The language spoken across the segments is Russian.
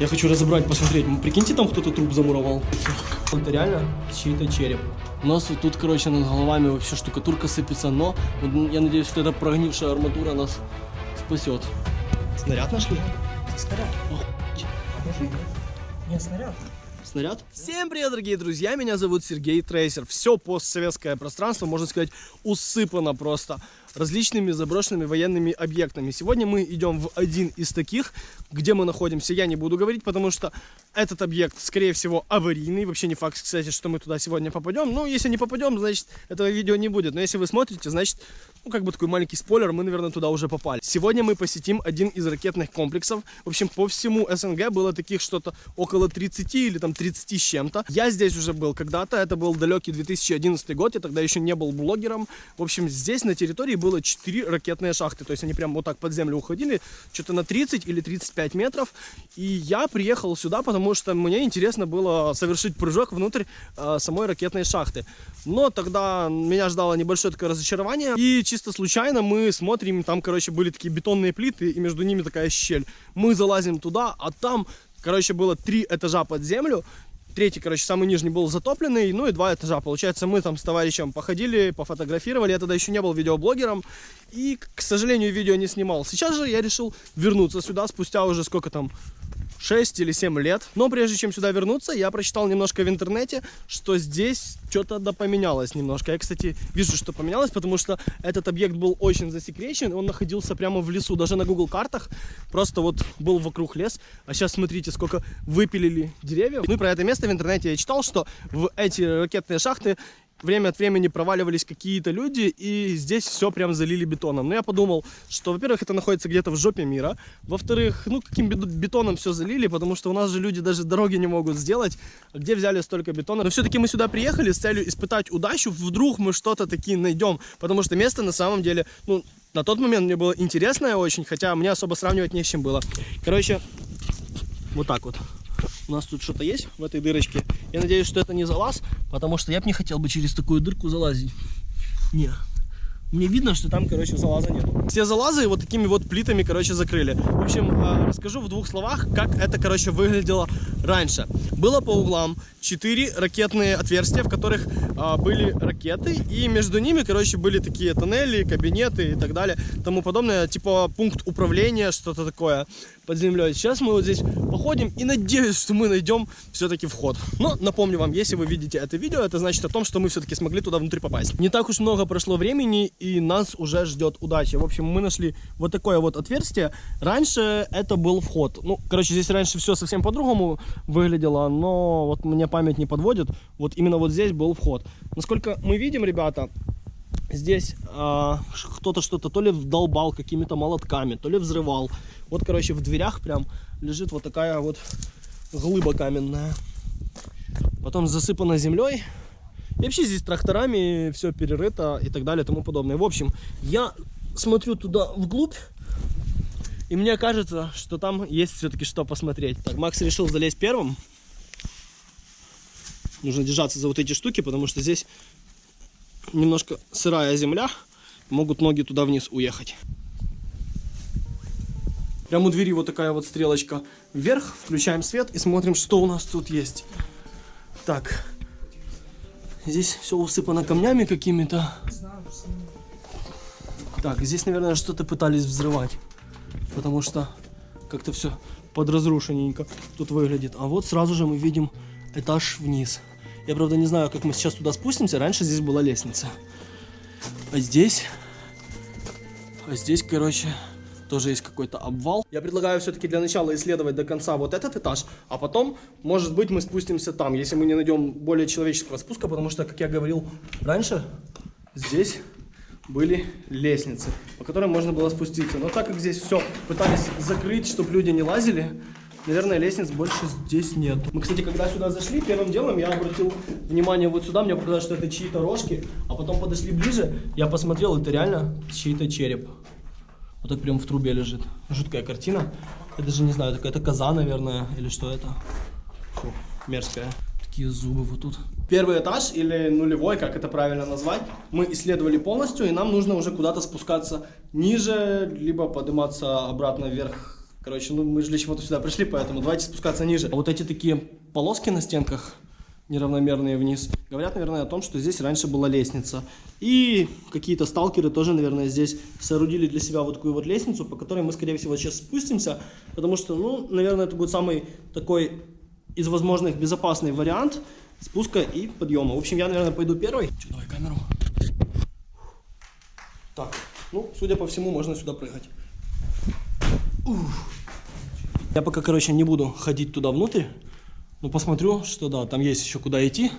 Я хочу разобрать, посмотреть. Прикиньте, там кто-то труп замуровал. Это реально чей-то череп. У нас вот тут, короче, над головами вообще штукатурка сыпется, но вот я надеюсь, что эта прогнившая арматура нас спасет. Снаряд нашли? Снаряд. Охуеть. Не, снаряд. Снаряд? Всем привет, дорогие друзья, меня зовут Сергей Трейсер. Все постсоветское пространство, можно сказать, усыпано просто различными заброшенными военными объектами. Сегодня мы идем в один из таких, где мы находимся, я не буду говорить, потому что этот объект, скорее всего, аварийный. Вообще не факт, кстати, что мы туда сегодня попадем. Ну, если не попадем, значит, этого видео не будет. Но если вы смотрите, значит, ну, как бы такой маленький спойлер, мы, наверное, туда уже попали. Сегодня мы посетим один из ракетных комплексов. В общем, по всему СНГ было таких что-то около 30 или там 30 с чем-то. Я здесь уже был когда-то, это был далекий 2011 год, я тогда еще не был блогером. В общем, здесь на территории было 4 ракетные шахты, то есть они прям вот так под землю уходили, что-то на 30 или 35 метров. И я приехал сюда, потому что мне интересно было совершить прыжок внутрь э, самой ракетной шахты. Но тогда меня ждало небольшое такое разочарование, и чисто случайно мы смотрим, там, короче, были такие бетонные плиты, и между ними такая щель. Мы залазим туда, а там, короче, было три этажа под землю, третий, короче, самый нижний был затопленный, ну и два этажа. Получается, мы там с товарищем походили, пофотографировали. Я тогда еще не был видеоблогером и, к сожалению, видео не снимал. Сейчас же я решил вернуться сюда спустя уже сколько там, 6 или 7 лет. Но прежде чем сюда вернуться, я прочитал немножко в интернете, что здесь что-то да поменялось немножко. Я, кстати, вижу, что поменялось, потому что этот объект был очень засекречен, он находился прямо в лесу, даже на Google картах просто вот был вокруг лес. А сейчас смотрите, сколько выпилили деревьев. Ну и про это место в интернете я читал, что в эти ракетные шахты время от времени проваливались какие-то люди, и здесь все прям залили бетоном. Но я подумал, что, во-первых, это находится где-то в жопе мира, во-вторых, ну, каким бетоном все залили, потому что у нас же люди даже дороги не могут сделать, а где взяли столько бетона. Но все-таки мы сюда приехали с целью испытать удачу, вдруг мы что-то такие найдем, потому что место на самом деле, ну, на тот момент мне было интересное очень, хотя мне особо сравнивать не с чем было. Короче, вот так вот у нас тут что-то есть в этой дырочке. Я надеюсь, что это не залаз, потому что я бы не хотел бы через такую дырку залазить. Не, мне видно, что там, короче, залаза нет. Все залазы вот такими вот плитами, короче, закрыли. В общем, а, расскажу в двух словах, как это, короче, выглядело раньше. Было по углам 4 ракетные отверстия, в которых а, были ракеты, и между ними, короче, были такие тоннели, кабинеты и так далее, тому подобное, типа пункт управления, что-то такое под землей. Сейчас мы вот здесь походим и надеюсь, что мы найдем все-таки вход. Но напомню вам, если вы видите это видео, это значит о том, что мы все-таки смогли туда внутрь попасть. Не так уж много прошло времени, и нас уже ждет удача. В общем, мы нашли вот такое вот отверстие. Раньше это был вход. Ну, короче, здесь раньше все совсем по-другому выглядело, но вот мне память не подводит. Вот именно вот здесь был вход. Насколько мы видим, ребята, здесь э, кто-то что-то то ли вдолбал какими-то молотками, то ли взрывал. Вот, короче, в дверях прям лежит вот такая вот глыба каменная. Потом засыпана землей. И вообще здесь тракторами все перерыто и так далее и тому подобное. В общем, я смотрю туда вглубь. И мне кажется, что там есть все-таки что посмотреть. Так, Макс решил залезть первым. Нужно держаться за вот эти штуки, потому что здесь немножко сырая земля. Могут ноги туда вниз уехать. Прямо у двери вот такая вот стрелочка вверх. Включаем свет и смотрим, что у нас тут есть. Так. Здесь все усыпано камнями какими-то. Так, здесь, наверное, что-то пытались взрывать. Потому что как-то все подразрушенненько тут выглядит. А вот сразу же мы видим этаж вниз. Я, правда, не знаю, как мы сейчас туда спустимся. Раньше здесь была лестница. А здесь... А здесь, короче, тоже есть какой-то обвал. Я предлагаю все-таки для начала исследовать до конца вот этот этаж, а потом, может быть, мы спустимся там, если мы не найдем более человеческого спуска, потому что, как я говорил раньше, здесь были лестницы, по которым можно было спуститься. Но так как здесь все пытались закрыть, чтобы люди не лазили, наверное, лестниц больше здесь нет. Мы, кстати, когда сюда зашли, первым делом я обратил внимание вот сюда, мне показалось, что это чьи-то рожки, а потом подошли ближе, я посмотрел, это реально чей-то череп. Вот так прям в трубе лежит. Жуткая картина. Я даже не знаю, какая-то коза, наверное, или что это. Фу, мерзкая. Такие зубы вот тут. Первый этаж, или нулевой, как это правильно назвать, мы исследовали полностью, и нам нужно уже куда-то спускаться ниже, либо подниматься обратно вверх Короче, ну мы же для чего-то сюда пришли, поэтому давайте спускаться ниже. А вот эти такие полоски на стенках, неравномерные вниз, говорят, наверное, о том, что здесь раньше была лестница. И какие-то сталкеры тоже, наверное, здесь соорудили для себя вот такую вот лестницу, по которой мы, скорее всего, сейчас спустимся, потому что, ну, наверное, это будет самый такой из возможных безопасный вариант спуска и подъема. В общем, я, наверное, пойду первый. Че, давай камеру. Так, ну, судя по всему, можно сюда прыгать. Ух. Я пока, короче, не буду ходить туда внутрь. Ну, посмотрю, что да, там есть еще куда идти.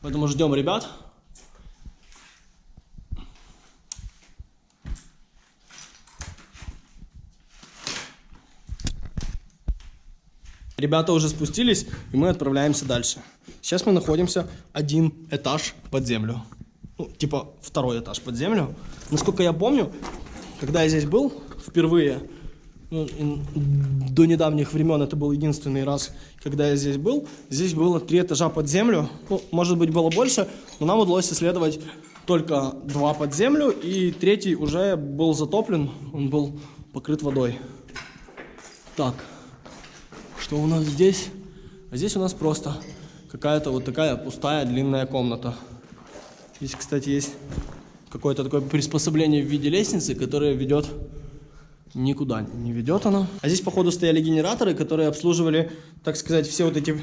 Поэтому ждем ребят. Ребята уже спустились, и мы отправляемся дальше. Сейчас мы находимся один этаж под землю. Ну, типа второй этаж под землю. Насколько я помню, когда я здесь был впервые, до недавних времен это был единственный раз, когда я здесь был. Здесь было три этажа под землю. Ну, может быть, было больше, но нам удалось исследовать только два под землю, и третий уже был затоплен, он был покрыт водой. Так, что у нас здесь? А здесь у нас просто какая-то вот такая пустая длинная комната. Здесь, кстати, есть какое-то такое приспособление в виде лестницы, которое ведет никуда не ведет она. А здесь, походу, стояли генераторы, которые обслуживали, так сказать, все вот эти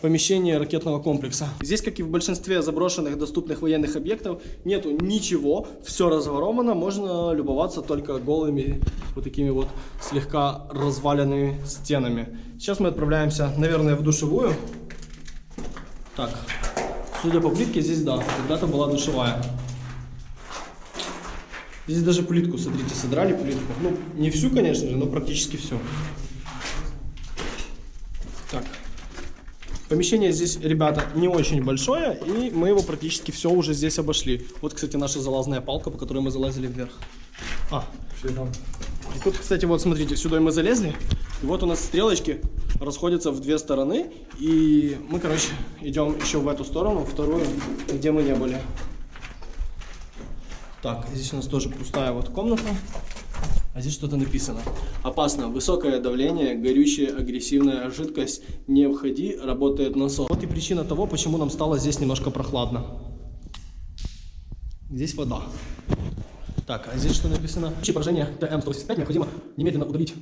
помещения ракетного комплекса. Здесь, как и в большинстве заброшенных доступных военных объектов, нету ничего, все разворовано, можно любоваться только голыми вот такими вот слегка разваленными стенами. Сейчас мы отправляемся, наверное, в душевую. Так, судя по плитке, здесь, да, когда-то была душевая. Здесь даже плитку, смотрите, содрали плитку. Ну, не всю, конечно же, но практически всю. Так. Помещение здесь, ребята, не очень большое, и мы его практически все уже здесь обошли. Вот, кстати, наша залазная палка, по которой мы залазили вверх. А, и тут, кстати, вот смотрите, сюда мы залезли, и вот у нас стрелочки расходятся в две стороны, и мы, короче, идем еще в эту сторону, вторую, где мы не были. Так, здесь у нас тоже пустая вот комната. А здесь что-то написано. Опасно. Высокое давление, горючая, агрессивная жидкость. Не входи, работает насос. Вот и причина того, почему нам стало здесь немножко прохладно. Здесь вода. Так, а здесь что написано? В случае поражения ТМ-185 необходимо немедленно удалить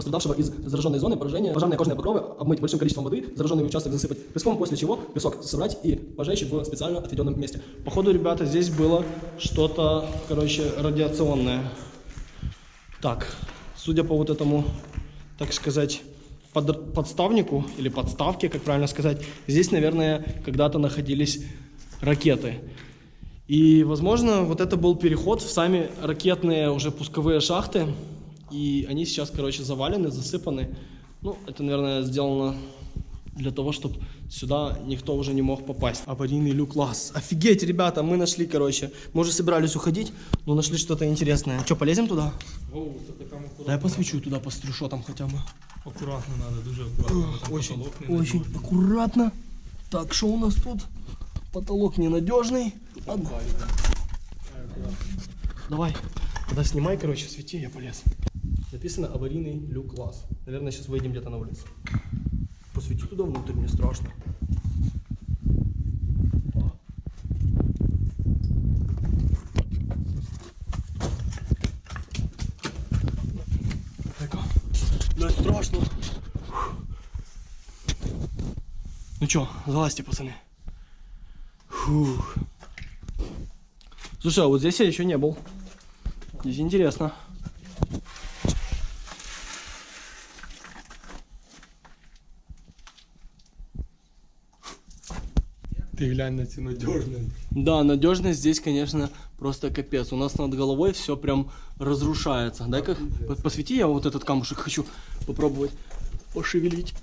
пострадавшего из зараженной зоны поражения, пожарные кожные покровы обмыть большим количеством воды, зараженный участок засыпать песком, после чего песок собрать и пожечь в специально отведенном месте. Походу, ребята, здесь было что-то, короче, радиационное. Так, судя по вот этому, так сказать, под, подставнику или подставке, как правильно сказать, здесь, наверное, когда-то находились ракеты. И, возможно, вот это был переход в сами ракетные уже пусковые шахты, и они сейчас, короче, завалены, засыпаны. Ну, это, наверное, сделано для того, чтобы сюда никто уже не мог попасть. Аварийный люк класс. Офигеть, ребята, мы нашли, короче. Мы уже собирались уходить, но нашли что-то интересное. Что, полезем туда? Аккуратно. Дай посвечу туда, посмотрю, что там хотя бы. Аккуратно надо, дуже аккуратно. Там Очень, очень надежный. аккуратно. Так, что у нас тут? Потолок ненадежный. Ладно. Давай. Тогда снимай, короче, свети, я полез. Написано аварийный люк класс. Наверное, сейчас выйдем где-то на улицу. Посвети туда внутрь, мне страшно. Дай-ка. Блядь, страшно. Ну чё, залазьте, пацаны. Фух. Слушай, а вот здесь я еще не был. Здесь интересно. Ты глянь на цю надежность. Да, надежность здесь, конечно, просто капец. У нас над головой все прям разрушается. Дай-ка по- посвети, я вот этот камушек хочу попробовать пошевелить.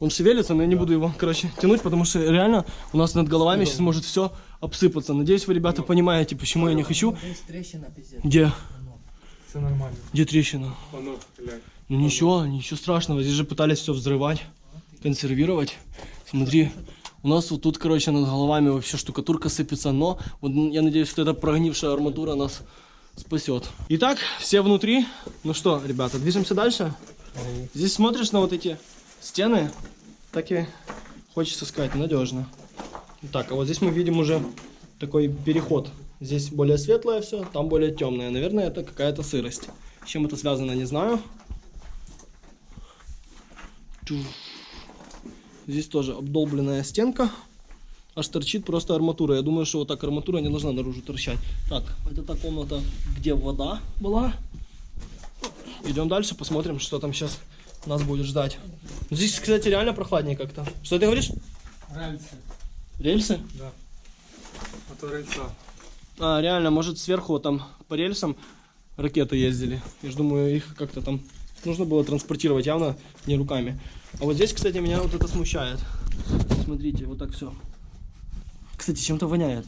Он шевелится, но я не буду его, короче, тянуть, потому что реально у нас над головами сейчас может все обсыпаться. Надеюсь, вы, ребята, понимаете, почему я не хочу. Здесь трещина, пиздец. Где? Все нормально. Где трещина? Ну ничего, ничего страшного. Здесь же пытались все взрывать, консервировать. Смотри, у нас вот тут, короче, над головами вообще штукатурка сыпется, но вот я надеюсь, что эта прогнившая арматура нас спасет. Итак, все внутри. Ну что, ребята, движемся дальше. Здесь смотришь на вот эти стены, так и хочется сказать, надежно. Так, а вот здесь мы видим уже такой переход. Здесь более светлое все, там более темное. Наверное, это какая-то сырость. С чем это связано, не знаю. Чух. Здесь тоже обдолбленная стенка. Аж торчит просто арматура. Я думаю, что вот так арматура не должна наружу торчать. Так, это та комната, где вода была. Идем дальше, посмотрим, что там сейчас нас будет ждать. Здесь, кстати, реально прохладнее как-то. Что ты говоришь? Рельси. Рельсы? Да. А то рельса. А, реально, может сверху там по рельсам ракеты ездили. Я же думаю, их как-то там нужно было транспортировать явно не руками. А вот здесь, кстати, меня вот это смущает. Смотрите, вот так все. Кстати, чем-то воняет.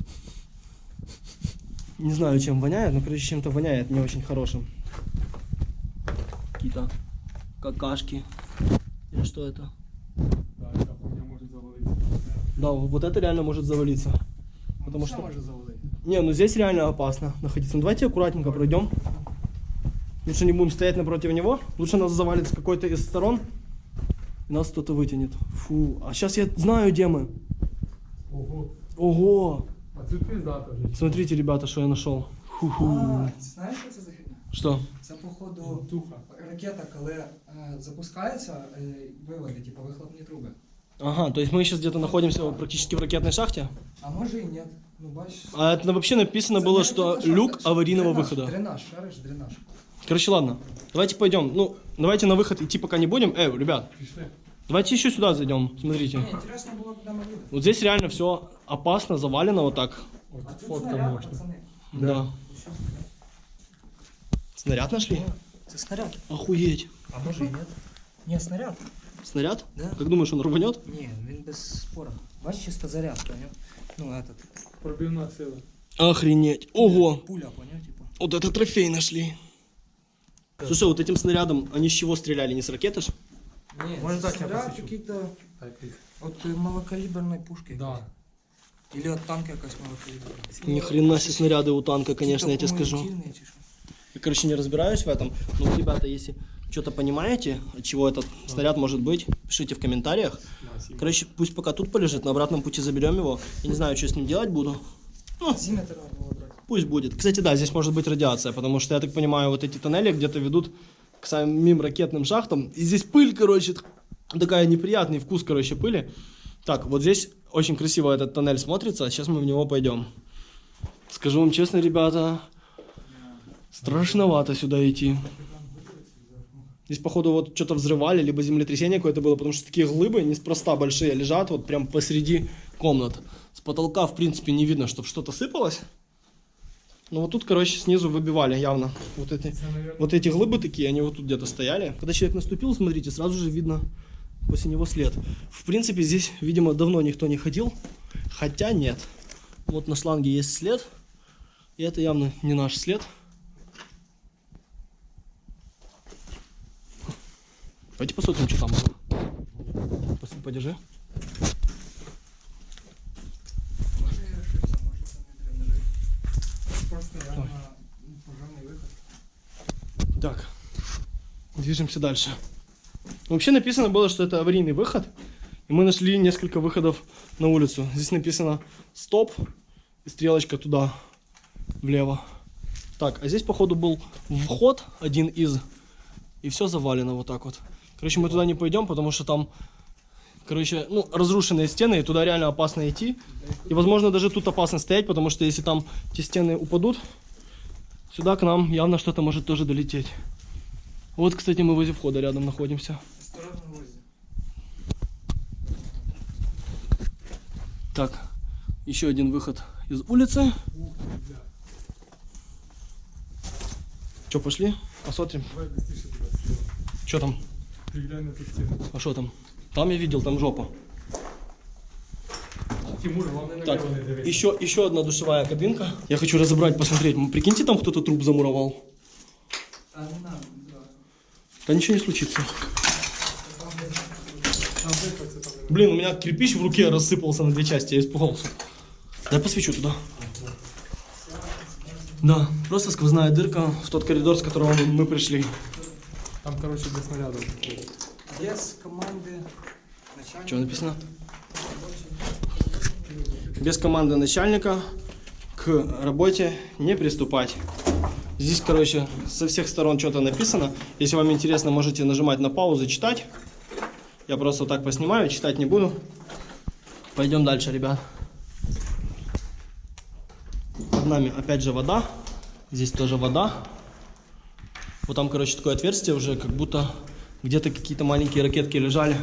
Не знаю, чем воняет, но, короче, чем-то воняет не очень хорошим. Какие-то какашки. Или что это? Да, может завалиться. Вот это реально может завалиться. Потому Все что... може завалити. Не, ну здесь реально опасно находиться. Ну давайте аккуратненько пройдем. Лучше не будем стоять напротив него. Лучше нас завалит с какой-то из сторон И нас кто-то вытянет. Фу. А сейчас я знаю, где мы. Ого. Ого. А це пиздата вже. Смотрите, ребята, что я нашел. Ху-ху. А, знаєш, що це за херня? Что? Це, походу, Туха. ракета, коли е, запускається, е, виводи, типу, вихлопні труби. Ага, то есть мы сейчас где-то находимся практически в ракетной шахте. А може і ні. Ну, бачиш. А это вообще написано было, что люк аварийного дренаж, выхода. Дренаж, шариш, дренаж. Короче, ладно. Давайте пойдем. Ну, давайте на выход идти пока не будем. Эй, ребят, Пішли. давайте еще сюда зайдем. Смотрите. Ні, інтересно було, куди ми їдемо. Вот здесь реально все опасно, завалено вот так. От А тут фотка снаряд, можна. пацани. Да. Снаряд нашли? Це снаряд. Охуеть. А може і ні? Ні, снаряд. Снаряд? Да. Как думаешь, он рванет? Ні, він без спора. Бачиш, чисто заряд, поняв? Ну, этот. Пробивна сила. Охренеть. Ого. Пуля, поняв, типу. Вот это трофей нашли. Слушай, вот этим снарядом, они с чего стреляли? Не с ракеты ж? Ні, Може, це так я снаряд посвічу? какие-то Так, і- от е, малокаліберної пушки. Да. Или от танка якась малокаліберна. Ни хрена себе снаряды у танка, конечно, я тебе скажу. Кумулятивні чи що? Я, короче, не разбираюсь в этом. Но, ребята, если что-то понимаете, от чего этот снаряд может быть, пишите в комментариях. Спасибо. Короче, пусть пока тут полежит, на обратном пути заберем его. Я не знаю, что с ним делать буду. Ну, Пусть будет. Кстати, да, здесь может быть радиация, потому что, я так понимаю, вот эти тоннели где-то ведут к самим ракетным шахтам. И здесь пыль, короче, такая неприятный вкус, короче, пыли. Так, вот здесь очень красиво этот тоннель смотрится, сейчас мы в него пойдем. Скажу вам честно, ребята, страшновато сюда идти. Здесь, походу, вот что-то взрывали, либо землетрясение какое-то было, потому что такие глыбы неспроста большие лежат вот прям посреди комнат. С потолка, в принципе, не видно, чтобы что-то сыпалось. Ну вот тут, короче, снизу выбивали явно вот эти, вот эти глыбы такие, они вот тут где-то стояли. Когда человек наступил, смотрите, сразу же видно после него след. В принципе, здесь, видимо, давно никто не ходил, хотя нет. Вот на шланге есть след, и это явно не наш след. Давайте посмотрим, что там было. Подержи. Може я ошибся, може це не дренажи. Просто реально пожарний виход. Так, движемся дальше. Вообще написано было, что это аварийный выход. И мы нашли несколько выходов на улицу. Здесь написано стоп и стрелочка туда, влево. Так, а здесь, походу, был вход один из. И все завалено вот так вот. Короче, мы туда не пойдем, потому что там, короче, ну, разрушенные стены, и туда реально опасно идти. И, возможно, даже тут опасно стоять, потому что если там те стены упадут, сюда к нам явно что-то может тоже долететь. Вот, кстати, мы возле входа рядом находимся. Осторожно гвозді. Так, еще один выход из улицы. Че, пошли? Посмотрим. давай быстріше туди. Что там? Ти глянь на ту стіну. А что там? Там я видел, там жопа. Тимур, головне на Так, нього не дивись. еще, еще одна душевая кабинка. Я хочу разобрать, посмотреть. М, Прикиньте, там кто-то труп замуровал. Та не надо, да. Ничего не случится. Блин, у меня кирпич в руке рассыпался на две части, я испугался. Дай посвечу туда. Да, просто сквозная дырка в тот коридор, с которого мы, пришли. Там, короче, без снарядов. Без команди начальника. Что написано? Без команды начальника к работе не приступать. Здесь, короче, со всех сторон что-то написано. Если вам интересно, можете нажимать на паузу, читать. Я просто так поснимаю, читать не буду. Пойдем дальше, ребят. Под нами опять же вода. Здесь тоже вода. Вот там, короче, такое отверстие уже, как будто где-то какие-то маленькие ракетки лежали.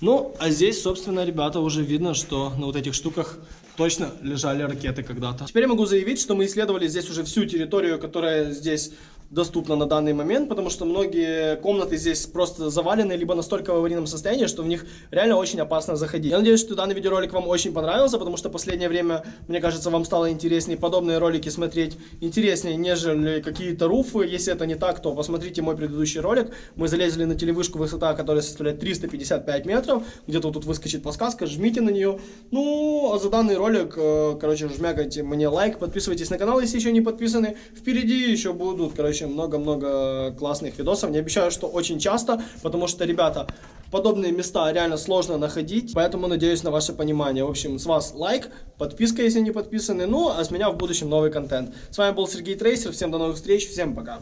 Ну, а здесь, собственно, ребята, уже видно, что на вот этих штуках точно лежали ракеты когда-то. Теперь я могу заявить, что мы исследовали здесь уже всю территорию, которая здесь доступна на данный момент, потому что многие комнаты здесь просто завалены, либо настолько в аварийном состоянии, что в них реально очень опасно заходить. Я надеюсь, что данный видеоролик вам очень понравился, потому что в последнее время, мне кажется, вам стало интереснее подобные ролики смотреть, интереснее, нежели какие-то руфы. Если это не так, то посмотрите мой предыдущий ролик. Мы залезли на телевышку, высота которая составляет 355 метров. Где-то вот тут выскочит подсказка, жмите на нее. Ну, а за данный ролик, э, короче, жмякайте мне лайк, подписывайтесь на канал, если еще не подписаны. Впереди еще будут, короче, много-много классных видосов. Не обещаю, что очень часто, потому что, ребята, подобные места реально сложно находить, поэтому надеюсь на ваше понимание. В общем, с вас лайк, подписка, если не подписаны, ну, а с меня в будущем новый контент. С вами был Сергей Трейсер, всем до новых встреч, всем пока.